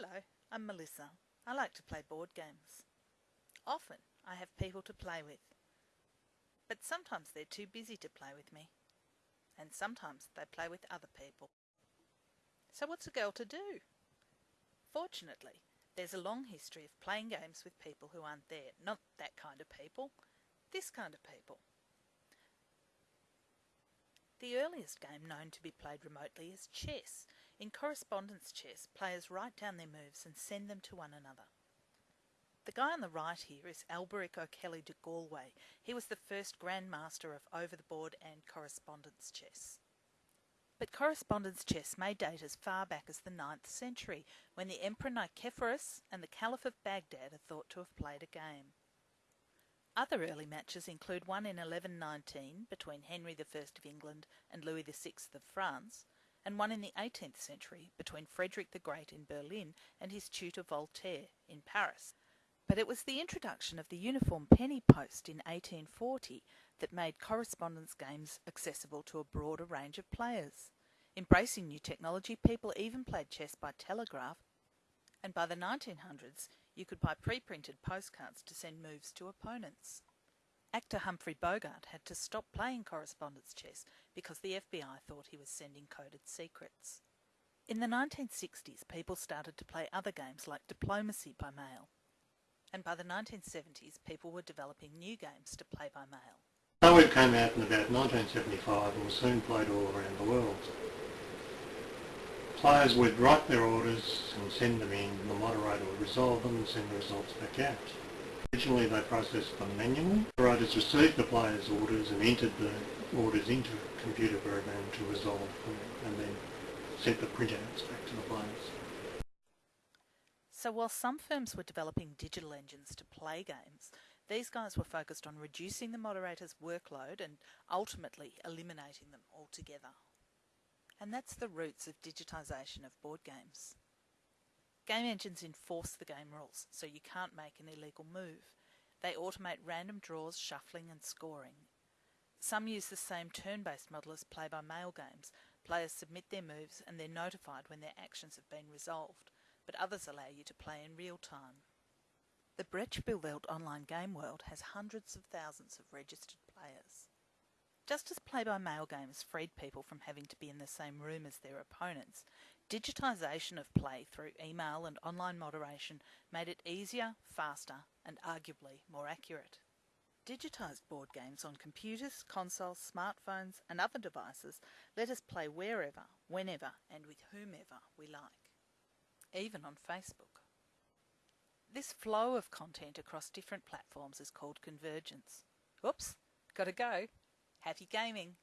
Hello, I'm Melissa. I like to play board games. Often I have people to play with, but sometimes they're too busy to play with me, and sometimes they play with other people. So what's a girl to do? Fortunately, there's a long history of playing games with people who aren't there. Not that kind of people, this kind of people. The earliest game known to be played remotely is chess. In correspondence chess, players write down their moves and send them to one another. The guy on the right here is Alberic O'Kelly de Galway. He was the first Grandmaster of over the board and correspondence chess. But correspondence chess may date as far back as the 9th century, when the Emperor Nicephorus and the Caliph of Baghdad are thought to have played a game. Other early matches include one in 1119 between Henry I of England and Louis VI of France, and one in the 18th century between Frederick the Great in Berlin and his tutor Voltaire in Paris. But it was the introduction of the uniform penny post in 1840 that made correspondence games accessible to a broader range of players. Embracing new technology, people even played chess by telegraph, and by the 1900s, you could buy pre-printed postcards to send moves to opponents. Actor Humphrey Bogart had to stop playing correspondence chess because the FBI thought he was sending coded secrets. In the 1960s, people started to play other games like diplomacy by mail. And by the 1970s, people were developing new games to play by mail. Poet came out in about 1975 and was soon played all around the world. Players would write their orders and send them in, and the moderator would resolve them and send the results back out. Originally they processed them manually. Moderators received the players' orders and entered the orders into a computer program to resolve them and then sent the printouts back to the players. So while some firms were developing digital engines to play games, these guys were focused on reducing the moderator's workload and ultimately eliminating them altogether. And that's the roots of digitisation of board games. Game engines enforce the game rules, so you can't make an illegal move. They automate random draws, shuffling and scoring. Some use the same turn-based model as play-by-mail games. Players submit their moves and they're notified when their actions have been resolved, but others allow you to play in real time. The Brettspielwelt online game world has hundreds of thousands of registered players. Just as play-by-mail games freed people from having to be in the same room as their opponents, digitisation of play through email and online moderation made it easier, faster and arguably more accurate. Digitised board games on computers, consoles, smartphones and other devices let us play wherever, whenever and with whomever we like, even on Facebook. This flow of content across different platforms is called convergence. Oops, gotta go. Happy gaming!